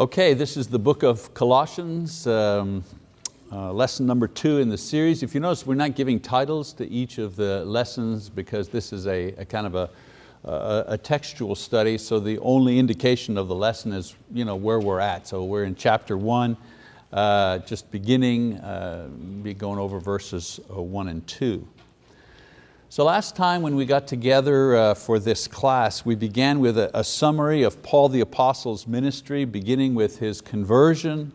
Okay, this is the book of Colossians, um, uh, lesson number two in the series. If you notice, we're not giving titles to each of the lessons because this is a, a kind of a, a, a, textual study, so the only indication of the lesson is you know, where we're at. So we're in chapter one, uh, just beginning, uh, be going over verses uh, one and two. So last time when we got together uh, for this class, we began with a, a, summary of Paul the Apostle's ministry, beginning with his conversion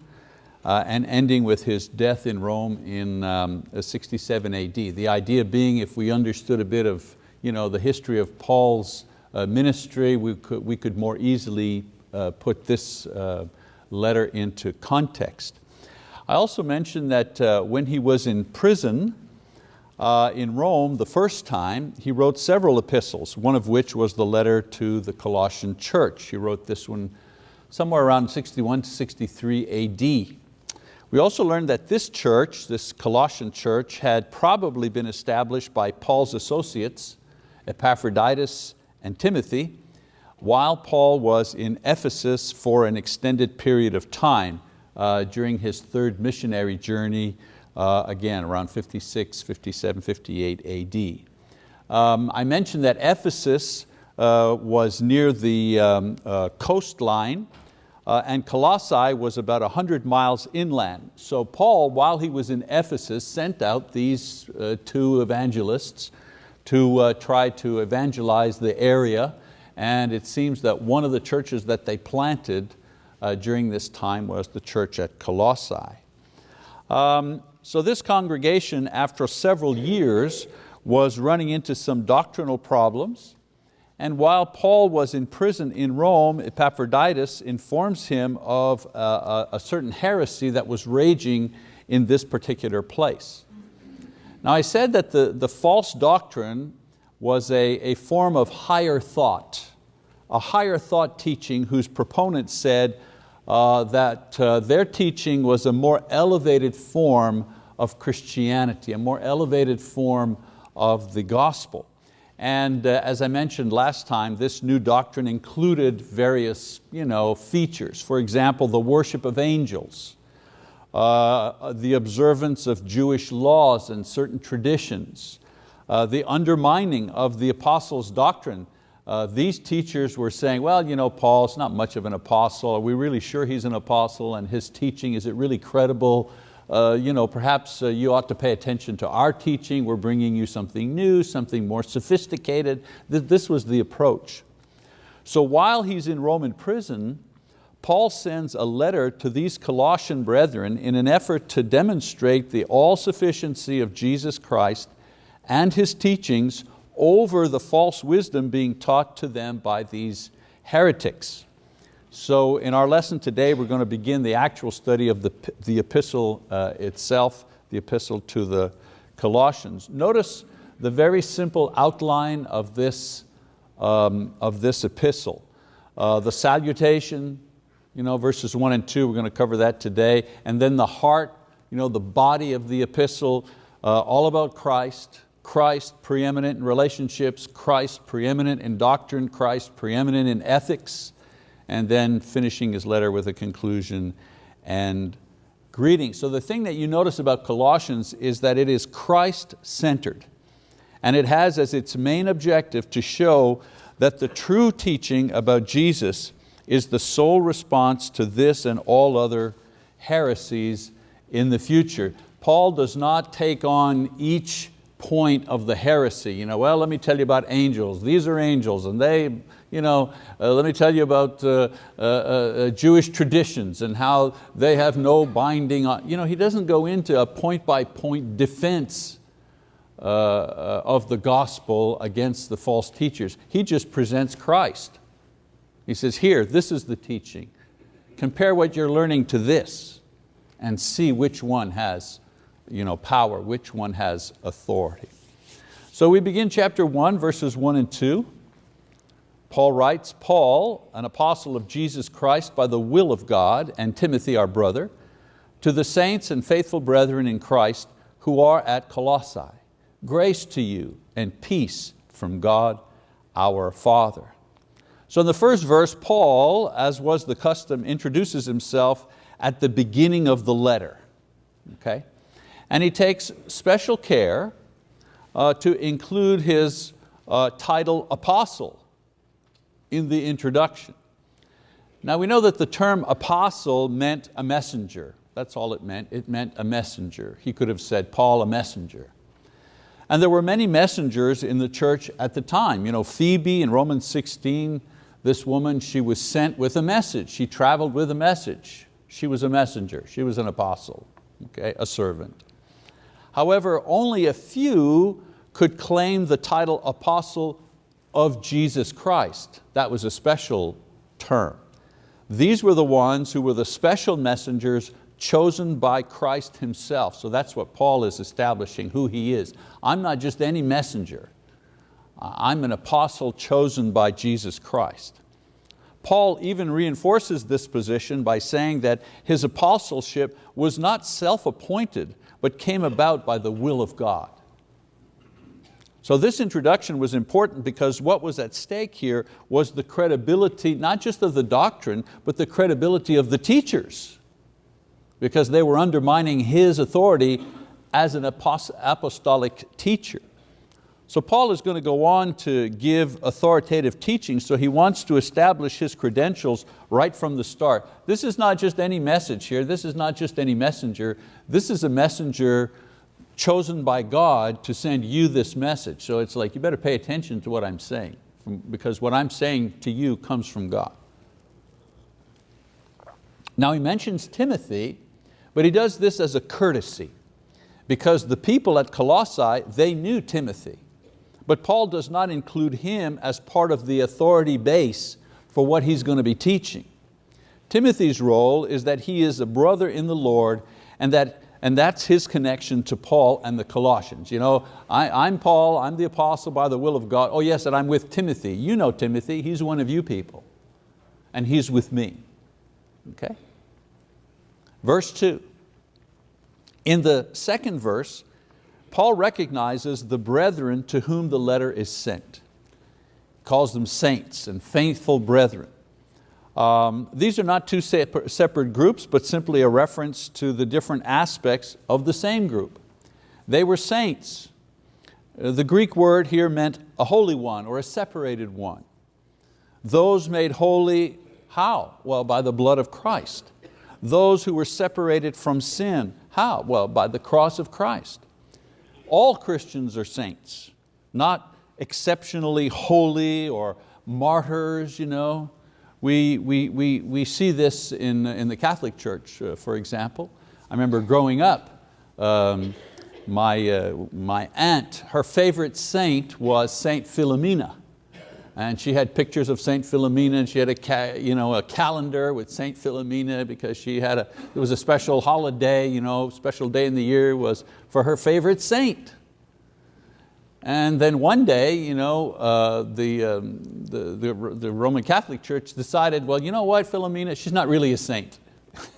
uh, and ending with his death in Rome in um, 67 AD. The idea being if we understood a bit of you know, the history of Paul's uh, ministry, we could, we could more easily uh, put this uh, letter into context. I also mentioned that uh, when he was in prison, uh, in Rome the first time, he wrote several epistles, one of which was the letter to the Colossian church. He wrote this one somewhere around 61 to 63 AD. We also learned that this church, this Colossian church, had probably been established by Paul's associates, Epaphroditus and Timothy, while Paul was in Ephesus for an extended period of time uh, during his third missionary journey again around 56, 57, 58 AD. Um, I mentioned that Ephesus uh, was near the um, uh, coastline uh, and Colossae was about 100 miles inland. So Paul, while he was in Ephesus, sent out these uh, two evangelists to uh, try to evangelize the area and it seems that one of the churches that they planted during this time was the church at Colossae. Um, so this congregation, after several years, was running into some doctrinal problems. And while Paul was in prison in Rome, Epaphroditus informs him of a, a, certain heresy that was raging in this particular place. Now I said that the, the false doctrine was a, a form of higher thought, a higher thought teaching whose proponents said uh, that uh, their teaching was a more elevated form of Christianity, a more elevated form of the gospel. And uh, as I mentioned last time, this new doctrine included various you know, features. For example, the worship of angels, uh, the observance of Jewish laws and certain traditions, uh, the undermining of the apostles' doctrine. Uh, these teachers were saying, well, you know, Paul's not much of an apostle. Are we really sure he's an apostle and his teaching, is it really credible? Uh, you know, perhaps uh, you ought to pay attention to our teaching, we're bringing you something new, something more sophisticated. This was the approach. So while he's in Roman prison, Paul sends a letter to these Colossian brethren in an effort to demonstrate the all-sufficiency of Jesus Christ and His teachings over the false wisdom being taught to them by these heretics. So in our lesson today, we're going to begin the actual study of the, the epistle uh, itself, the epistle to the Colossians. Notice the very simple outline of this, um, of this epistle. Uh, the salutation, you know, verses one and two, we're going to cover that today. And then the heart, you know, the body of the epistle, uh, all about Christ, Christ preeminent in relationships, Christ preeminent in doctrine, Christ preeminent in ethics, and then finishing his letter with a conclusion and greeting. So the thing that you notice about Colossians is that it is Christ-centered and it has as its main objective to show that the true teaching about Jesus is the sole response to this and all other heresies in the future. Paul does not take on each point of the heresy. You know, well, let me tell you about angels. These are angels and they you know, uh, let me tell you about uh, uh, uh, Jewish traditions and how they have no binding on, you know, he doesn't go into a point by point defense uh, uh, of the gospel against the false teachers. He just presents Christ. He says, here, this is the teaching. Compare what you're learning to this and see which one has you know, power, which one has authority. So we begin chapter one, verses one and two. Paul writes, Paul, an apostle of Jesus Christ by the will of God, and Timothy our brother, to the saints and faithful brethren in Christ who are at Colossae, grace to you and peace from God our Father. So in the first verse, Paul, as was the custom, introduces himself at the beginning of the letter. Okay? And he takes special care uh, to include his uh, title apostle in the introduction. Now we know that the term apostle meant a messenger. That's all it meant, it meant a messenger. He could have said, Paul a messenger. And there were many messengers in the church at the time. You know, Phoebe in Romans 16, this woman, she was sent with a message. She traveled with a message. She was a messenger, she was an apostle, okay, a servant. However, only a few could claim the title apostle of Jesus Christ. That was a special term. These were the ones who were the special messengers chosen by Christ Himself. So that's what Paul is establishing, who He is. I'm not just any messenger. I'm an apostle chosen by Jesus Christ. Paul even reinforces this position by saying that his apostleship was not self-appointed, but came about by the will of God. So this introduction was important because what was at stake here was the credibility, not just of the doctrine, but the credibility of the teachers because they were undermining his authority as an apostolic teacher. So Paul is going to go on to give authoritative teaching, so he wants to establish his credentials right from the start. This is not just any message here, this is not just any messenger, this is a messenger chosen by God to send you this message. So it's like, you better pay attention to what I'm saying, because what I'm saying to you comes from God. Now he mentions Timothy, but he does this as a courtesy because the people at Colossae, they knew Timothy. But Paul does not include him as part of the authority base for what he's going to be teaching. Timothy's role is that he is a brother in the Lord and, that, and that's his connection to Paul and the Colossians. You know, I, am Paul, I'm the apostle by the will of God. Oh yes, and I'm with Timothy. You know Timothy, he's one of you people. And he's with me, okay? Verse two, in the second verse, Paul recognizes the brethren to whom the letter is sent. He calls them saints and faithful brethren. Um, these are not two separate groups, but simply a reference to the different aspects of the same group. They were saints. Uh, the Greek word here meant a holy one or a separated one. Those made holy, how? Well, by the blood of Christ those who were separated from sin. How? Well, by the cross of Christ. All Christians are saints, not exceptionally holy or martyrs. You know. We, we, we, we see this in, in the Catholic Church, uh, for example. I remember growing up, um, my, uh, my aunt, her favorite saint was Saint Philomena and she had pictures of Saint Philomena and she had a, you know, a calendar with Saint Philomena because she had a, it was a special holiday, you know, special day in the year was for her favorite saint. And then one day, you know, uh, the, um, the, the, the, Roman Catholic Church decided, well, you know what, Philomena, she's not really a saint.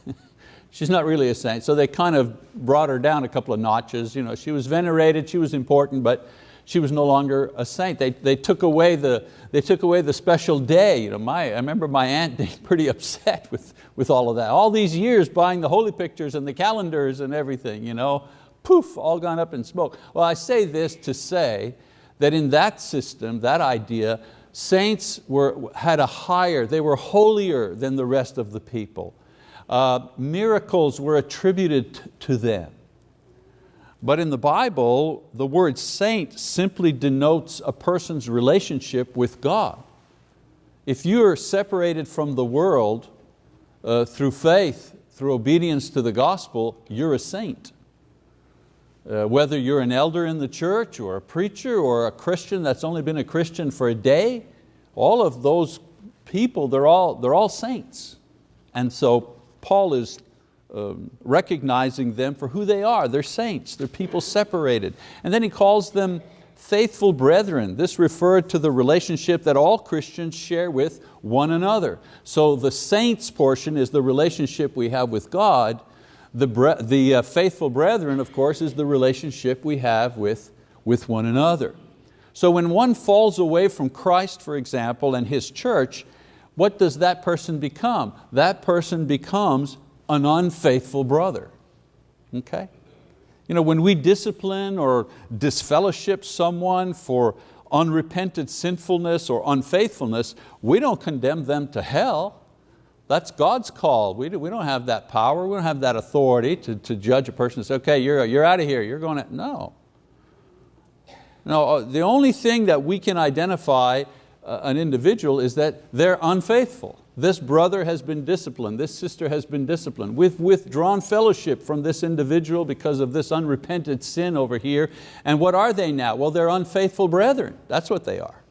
she's not really a saint. So they kind of brought her down a couple of notches. You know, she was venerated, she was important, but she was no longer a saint. They, they, took, away the, they took away the special day. You know, my, I remember my aunt being pretty upset with, with all of that. All these years buying the holy pictures and the calendars and everything, you know, poof, all gone up in smoke. Well, I say this to say that in that system, that idea, saints were, had a higher, they were holier than the rest of the people. Uh, miracles were attributed to them. But in the Bible, the word saint simply denotes a person's relationship with God. If you're separated from the world uh, through faith, through obedience to the gospel, you're a saint. Uh, whether you're an elder in the church or a preacher or a Christian that's only been a Christian for a day, all of those people, they're all, they're all saints. And so Paul is um, recognizing them for who they are. They're saints, they're people separated. And then he calls them faithful brethren. This referred to the relationship that all Christians share with one another. So the saints portion is the relationship we have with God. The, the uh, faithful brethren, of course, is the relationship we have with, with one another. So when one falls away from Christ, for example, and His church, what does that person become? That person becomes an unfaithful brother, okay? You know, when we discipline or disfellowship someone for unrepented sinfulness or unfaithfulness, we don't condemn them to hell. That's God's call. We, do, we don't have that power, we don't have that authority to, to judge a person and say, okay, you're, you're out of here, you're going to, no. No, uh, the only thing that we can identify uh, an individual is that they're unfaithful. This brother has been disciplined, this sister has been disciplined. We've withdrawn fellowship from this individual because of this unrepented sin over here. And what are they now? Well, they're unfaithful brethren. That's what they are.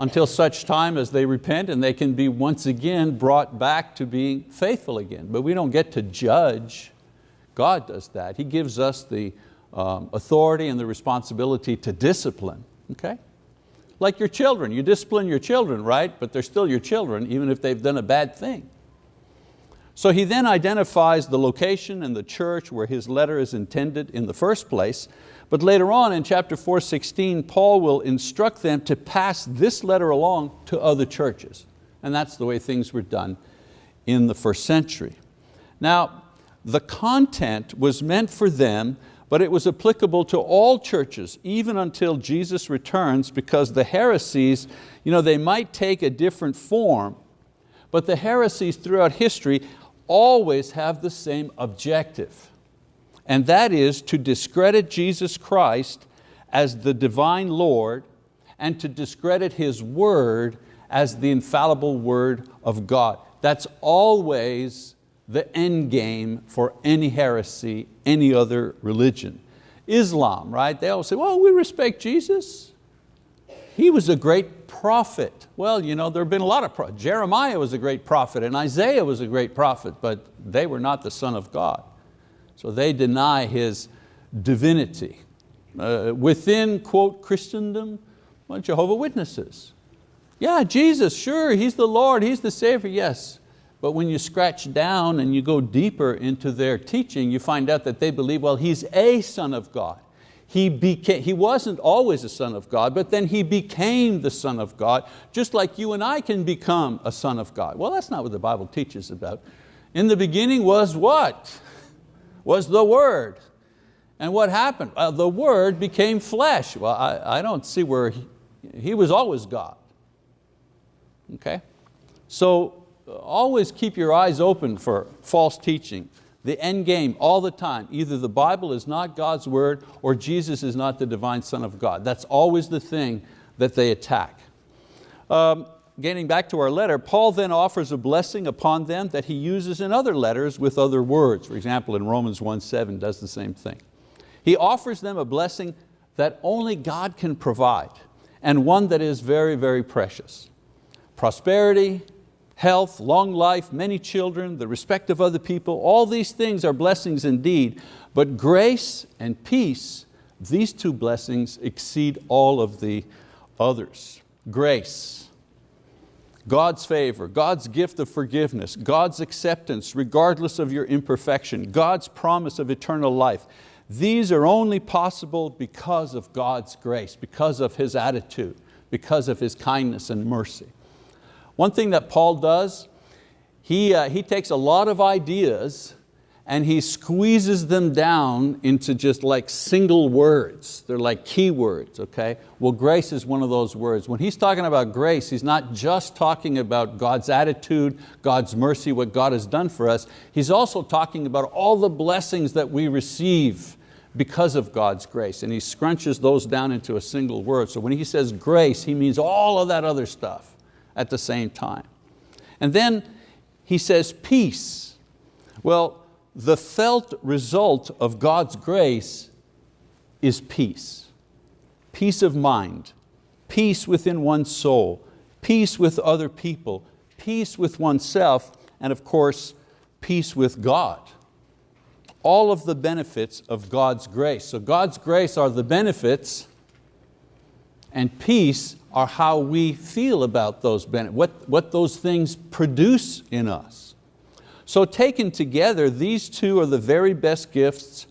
Until such time as they repent and they can be once again brought back to being faithful again. But we don't get to judge. God does that. He gives us the um, authority and the responsibility to discipline. Okay? Like your children, you discipline your children, right? But they're still your children, even if they've done a bad thing. So he then identifies the location and the church where his letter is intended in the first place, but later on in chapter 4.16, Paul will instruct them to pass this letter along to other churches. And that's the way things were done in the first century. Now, the content was meant for them but it was applicable to all churches, even until Jesus returns, because the heresies, you know, they might take a different form, but the heresies throughout history always have the same objective, and that is to discredit Jesus Christ as the divine Lord and to discredit His word as the infallible word of God. That's always the end game for any heresy, any other religion. Islam, right? They all say, well, we respect Jesus. He was a great prophet. Well, you know, there have been a lot of prophets. Jeremiah was a great prophet and Isaiah was a great prophet, but they were not the son of God. So they deny His divinity. Uh, within, quote, Christendom, well, Jehovah Witnesses. Yeah, Jesus, sure, He's the Lord, He's the Savior, yes. But when you scratch down and you go deeper into their teaching, you find out that they believe, well, he's a son of God. He, became, he wasn't always a son of God, but then he became the son of God, just like you and I can become a son of God. Well, that's not what the Bible teaches about. In the beginning was what? Was the Word. And what happened? Well, the Word became flesh. Well, I, I don't see where he, he was always God. Okay? So always keep your eyes open for false teaching. The end game all the time, either the Bible is not God's word or Jesus is not the divine Son of God. That's always the thing that they attack. Um, getting back to our letter, Paul then offers a blessing upon them that he uses in other letters with other words. For example, in Romans 1.7 does the same thing. He offers them a blessing that only God can provide and one that is very, very precious. Prosperity, health, long life, many children, the respect of other people, all these things are blessings indeed, but grace and peace, these two blessings exceed all of the others. Grace, God's favor, God's gift of forgiveness, God's acceptance regardless of your imperfection, God's promise of eternal life. These are only possible because of God's grace, because of His attitude, because of His kindness and mercy. One thing that Paul does, he, uh, he takes a lot of ideas and he squeezes them down into just like single words. They're like key words, okay? Well, grace is one of those words. When he's talking about grace, he's not just talking about God's attitude, God's mercy, what God has done for us. He's also talking about all the blessings that we receive because of God's grace. And he scrunches those down into a single word. So when he says grace, he means all of that other stuff at the same time. And then he says peace. Well, the felt result of God's grace is peace. Peace of mind, peace within one's soul, peace with other people, peace with oneself, and of course, peace with God. All of the benefits of God's grace. So God's grace are the benefits and peace are how we feel about those benefits, what, what those things produce in us. So taken together, these two are the very best gifts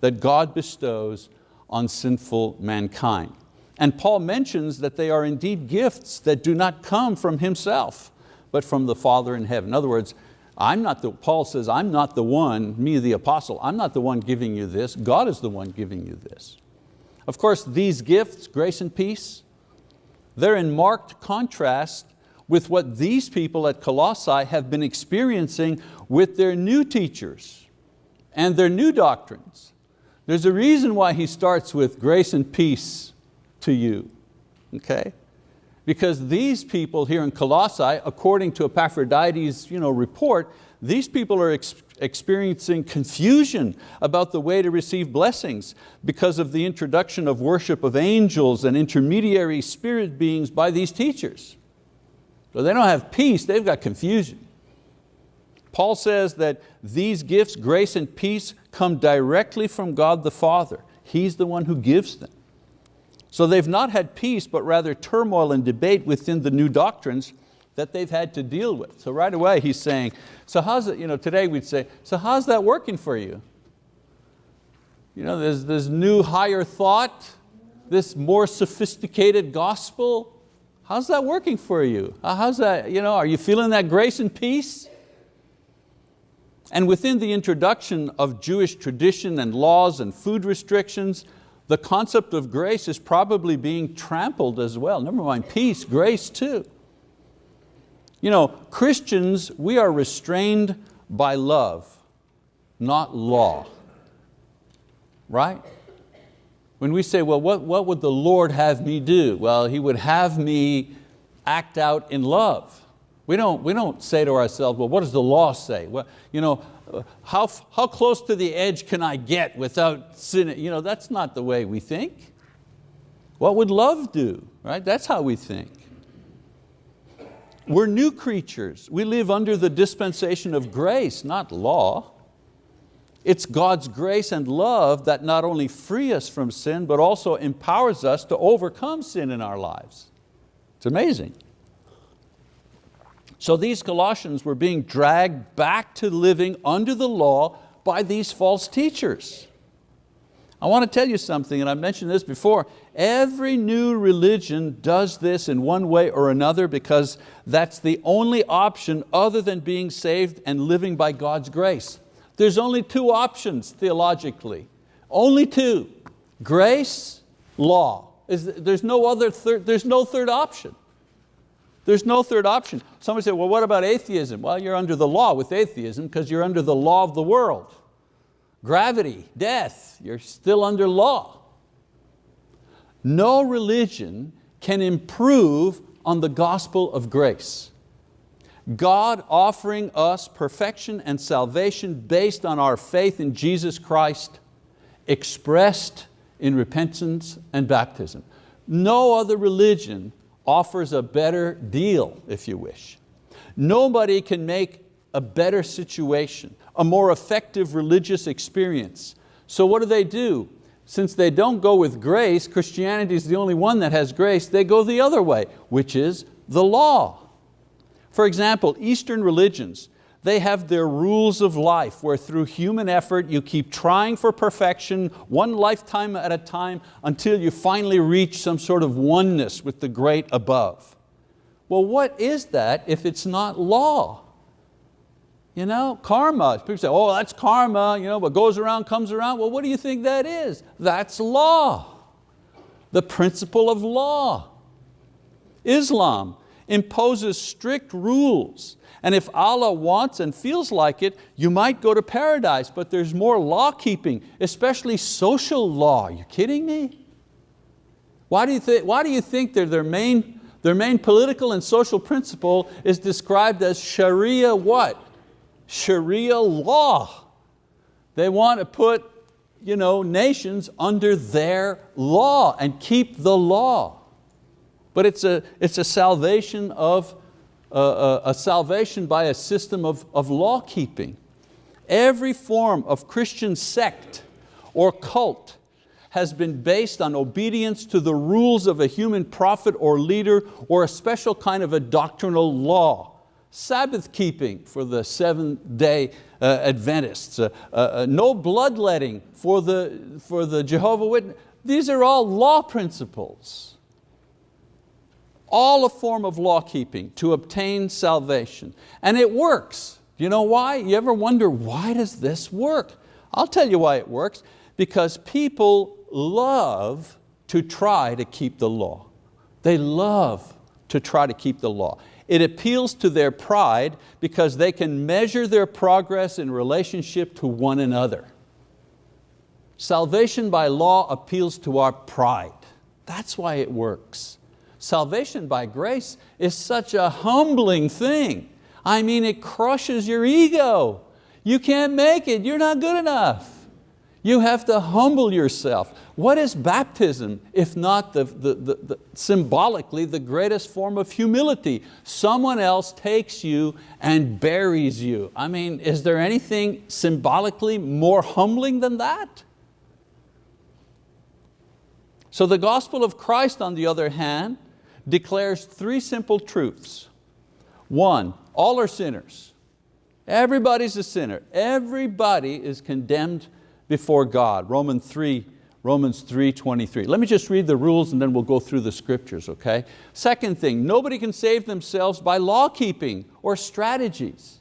that God bestows on sinful mankind. And Paul mentions that they are indeed gifts that do not come from himself, but from the Father in heaven. In other words, I'm not the, Paul says, I'm not the one, me the apostle, I'm not the one giving you this, God is the one giving you this. Of course, these gifts, grace and peace, they're in marked contrast with what these people at Colossae have been experiencing with their new teachers and their new doctrines. There's a reason why he starts with grace and peace to you, okay? Because these people here in Colossae, according to Epaphroditus' you know, report, these people are ex experiencing confusion about the way to receive blessings because of the introduction of worship of angels and intermediary spirit beings by these teachers. So they don't have peace, they've got confusion. Paul says that these gifts, grace and peace, come directly from God the Father. He's the one who gives them. So they've not had peace, but rather turmoil and debate within the new doctrines that they've had to deal with. So right away he's saying, so how's it, you know, today we'd say, so how's that working for you? You know, there's this new higher thought, this more sophisticated gospel. How's that working for you? Uh, how's that, you know, are you feeling that grace and peace? And within the introduction of Jewish tradition and laws and food restrictions, the concept of grace is probably being trampled as well. Never mind peace, grace too. You know, Christians, we are restrained by love, not law, right? When we say, well, what, what would the Lord have me do? Well, He would have me act out in love. We don't, we don't say to ourselves, well, what does the law say? Well, you know, how, how close to the edge can I get without sinning? You know, that's not the way we think. What would love do? Right? That's how we think. We're new creatures. We live under the dispensation of grace, not law. It's God's grace and love that not only free us from sin, but also empowers us to overcome sin in our lives. It's amazing. So these Colossians were being dragged back to living under the law by these false teachers. I want to tell you something, and I've mentioned this before, every new religion does this in one way or another because that's the only option other than being saved and living by God's grace. There's only two options theologically, only two, grace, law. There's no, other third, there's no third option. There's no third option. Somebody say, well, what about atheism? Well, you're under the law with atheism because you're under the law of the world. Gravity, death, you're still under law. No religion can improve on the gospel of grace. God offering us perfection and salvation based on our faith in Jesus Christ, expressed in repentance and baptism. No other religion offers a better deal, if you wish. Nobody can make a better situation, a more effective religious experience. So what do they do? Since they don't go with grace, Christianity is the only one that has grace, they go the other way, which is the law. For example, Eastern religions, they have their rules of life where through human effort you keep trying for perfection, one lifetime at a time, until you finally reach some sort of oneness with the great above. Well, what is that if it's not law? You know, karma. People say, oh, that's karma, you know, what goes around comes around. Well, what do you think that is? That's law. The principle of law. Islam imposes strict rules and if Allah wants and feels like it, you might go to paradise, but there's more law keeping, especially social law. Are you kidding me? Why do you, think, why do you think their, main, their main political and social principle is described as Sharia what? Sharia law. They want to put you know, nations under their law and keep the law. But it's a, it's a salvation of a, a salvation by a system of, of law keeping. Every form of Christian sect or cult has been based on obedience to the rules of a human prophet or leader or a special kind of a doctrinal law. Sabbath keeping for the seventh day uh, Adventists, uh, uh, uh no bloodletting for the, for the Jehovah Witness. These are all law principles. All a form of law keeping to obtain salvation. And it works. You know why? You ever wonder, why does this work? I'll tell you why it works. Because people love to try to keep the law. They love to try to keep the law. It appeals to their pride because they can measure their progress in relationship to one another. Salvation by law appeals to our pride. That's why it works. Salvation by grace is such a humbling thing. I mean, it crushes your ego. You can't make it, you're not good enough. You have to humble yourself. What is baptism if not the, the, the, the, symbolically the greatest form of humility? Someone else takes you and buries you. I mean, is there anything symbolically more humbling than that? So the gospel of Christ, on the other hand, declares three simple truths. One, all are sinners. Everybody's a sinner. Everybody is condemned before God. Romans 3, Romans 3, 23. Let me just read the rules and then we'll go through the scriptures, okay? Second thing, nobody can save themselves by law keeping or strategies.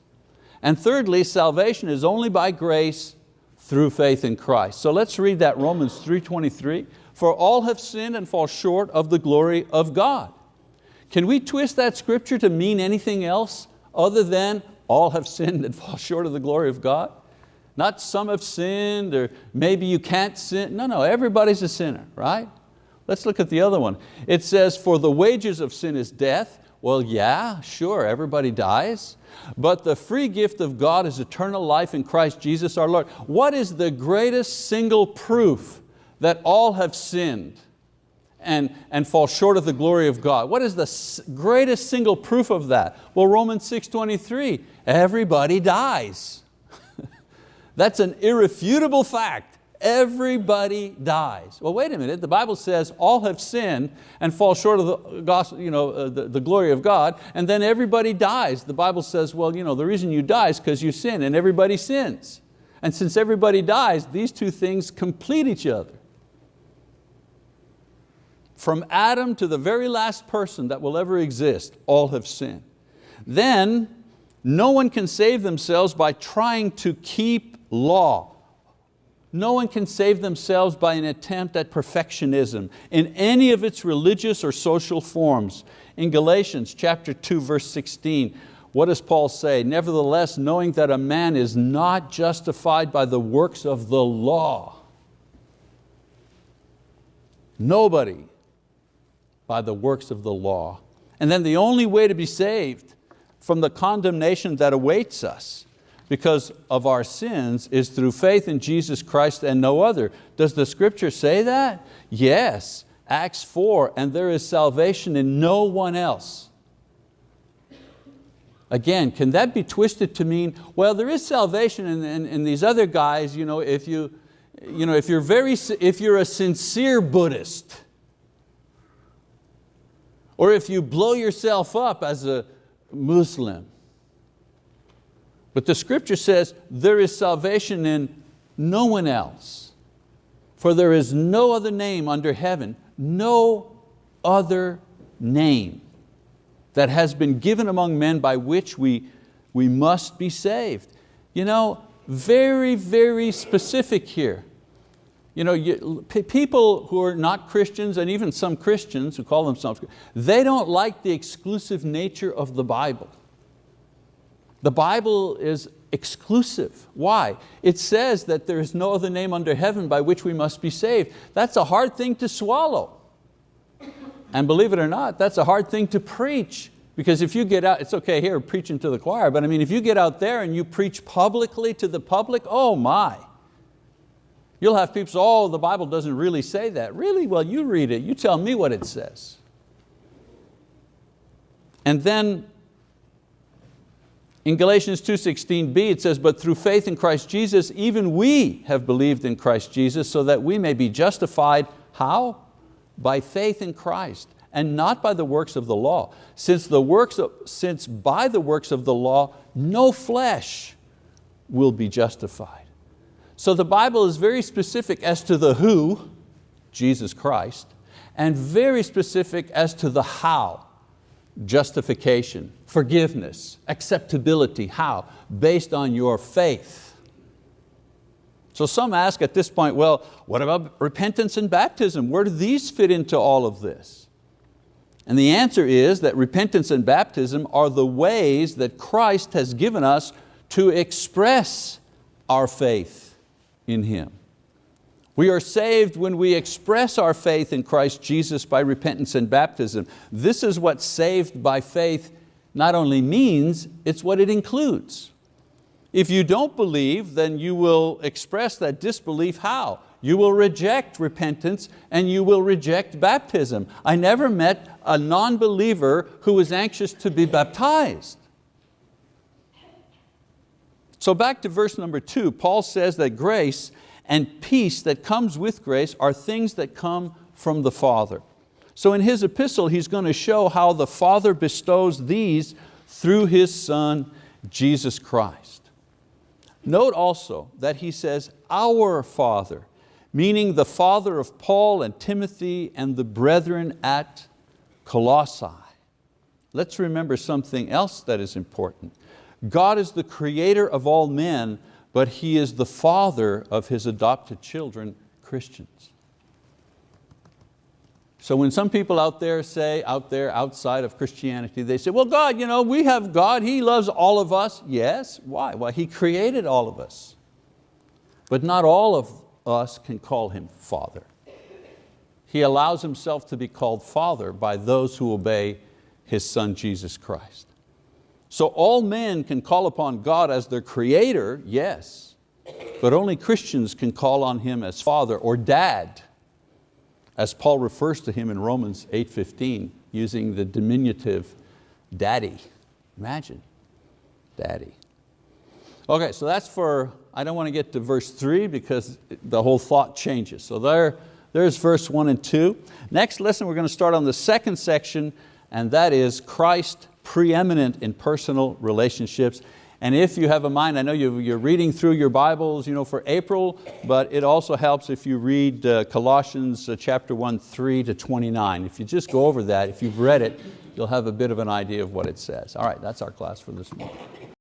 And thirdly, salvation is only by grace through faith in Christ. So let's read that Romans 3.23. For all have sinned and fall short of the glory of God. Can we twist that scripture to mean anything else other than all have sinned and fall short of the glory of God? Not some have sinned or maybe you can't sin. No, no, everybody's a sinner, right? Let's look at the other one. It says, for the wages of sin is death. Well, yeah, sure, everybody dies. But the free gift of God is eternal life in Christ Jesus our Lord. What is the greatest single proof that all have sinned and, and fall short of the glory of God? What is the greatest single proof of that? Well, Romans 6.23, everybody dies. That's an irrefutable fact. Everybody dies. Well, wait a minute, the Bible says all have sinned and fall short of the, gospel, you know, uh, the, the glory of God, and then everybody dies. The Bible says, well, you know, the reason you die is because you sin, and everybody sins. And since everybody dies, these two things complete each other. From Adam to the very last person that will ever exist, all have sinned. Then, no one can save themselves by trying to keep law. No one can save themselves by an attempt at perfectionism in any of its religious or social forms. In Galatians chapter 2, verse 16, what does Paul say? Nevertheless, knowing that a man is not justified by the works of the law. Nobody by the works of the law. And then the only way to be saved from the condemnation that awaits us because of our sins is through faith in Jesus Christ and no other. Does the scripture say that? Yes, Acts 4, and there is salvation in no one else. Again, can that be twisted to mean, well, there is salvation in, in, in these other guys, you know, if, you, you know, if, you're very, if you're a sincere Buddhist, or if you blow yourself up as a Muslim, but the scripture says there is salvation in no one else. For there is no other name under heaven, no other name that has been given among men by which we, we must be saved. You know, very, very specific here. You know, you, people who are not Christians and even some Christians who call themselves, they don't like the exclusive nature of the Bible. The Bible is exclusive. Why? It says that there is no other name under heaven by which we must be saved. That's a hard thing to swallow. And believe it or not, that's a hard thing to preach. Because if you get out, it's okay here preaching to the choir, but I mean, if you get out there and you preach publicly to the public, oh my. You'll have people say, oh, the Bible doesn't really say that. Really? Well, you read it, you tell me what it says. And then in Galatians 2.16b it says, but through faith in Christ Jesus, even we have believed in Christ Jesus so that we may be justified, how? By faith in Christ and not by the works of the law. Since, the works of, since by the works of the law, no flesh will be justified. So the Bible is very specific as to the who, Jesus Christ, and very specific as to the how, justification, forgiveness, acceptability. How? Based on your faith. So some ask at this point, well, what about repentance and baptism? Where do these fit into all of this? And the answer is that repentance and baptism are the ways that Christ has given us to express our faith in Him. We are saved when we express our faith in Christ Jesus by repentance and baptism. This is what saved by faith not only means, it's what it includes. If you don't believe, then you will express that disbelief how? You will reject repentance and you will reject baptism. I never met a non-believer who was anxious to be baptized. So back to verse number two, Paul says that grace and peace that comes with grace are things that come from the Father. So in his epistle, he's going to show how the Father bestows these through His Son, Jesus Christ. Note also that he says, our Father, meaning the Father of Paul and Timothy and the brethren at Colossae. Let's remember something else that is important. God is the creator of all men, but He is the father of His adopted children, Christians. So when some people out there say, out there outside of Christianity, they say, well God, you know, we have God, He loves all of us. Yes, why? Well, He created all of us. But not all of us can call Him Father. He allows Himself to be called Father by those who obey His Son, Jesus Christ. So all men can call upon God as their creator, yes, but only Christians can call on Him as Father or Dad, as Paul refers to Him in Romans 8.15, using the diminutive daddy. Imagine, daddy. Okay, so that's for, I don't want to get to verse three because the whole thought changes. So there, there's verse one and two. Next lesson we're going to start on the second section and that is Christ preeminent in personal relationships. And if you have a mind, I know you're reading through your Bibles you know, for April, but it also helps if you read uh, Colossians uh, chapter 1, 3 to 29. If you just go over that, if you've read it, you'll have a bit of an idea of what it says. All right, that's our class for this morning.